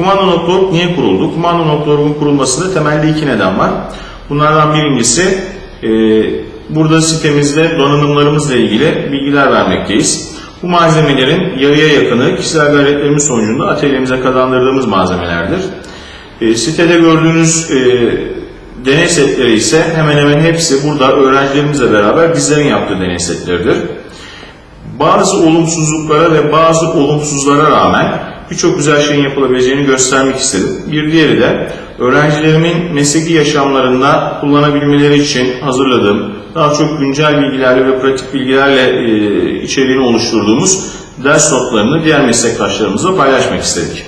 Kumando.org niye kuruldu? Kumando.org'un kurulmasında temelde iki neden var. Bunlardan birincisi e, burada sitemizde donanımlarımızla ilgili bilgiler vermekteyiz. Bu malzemelerin yarıya yakını kişisel gayretlerimiz sonucunda atölyemize kazandırdığımız malzemelerdir. E, sitede gördüğünüz e, deney setleri ise hemen hemen hepsi burada öğrencilerimizle beraber bizlerin yaptığı deney setleridir. Bazı olumsuzluklara ve bazı olumsuzlara rağmen birçok güzel şeyin yapılabileceğini göstermek istedim. Bir diğeri de öğrencilerimin mesleki yaşamlarında kullanabilmeleri için hazırladığım daha çok güncel bilgilerle ve pratik bilgilerle e, içeriğini oluşturduğumuz ders notlarını diğer meslektaşlarımızla paylaşmak istedik.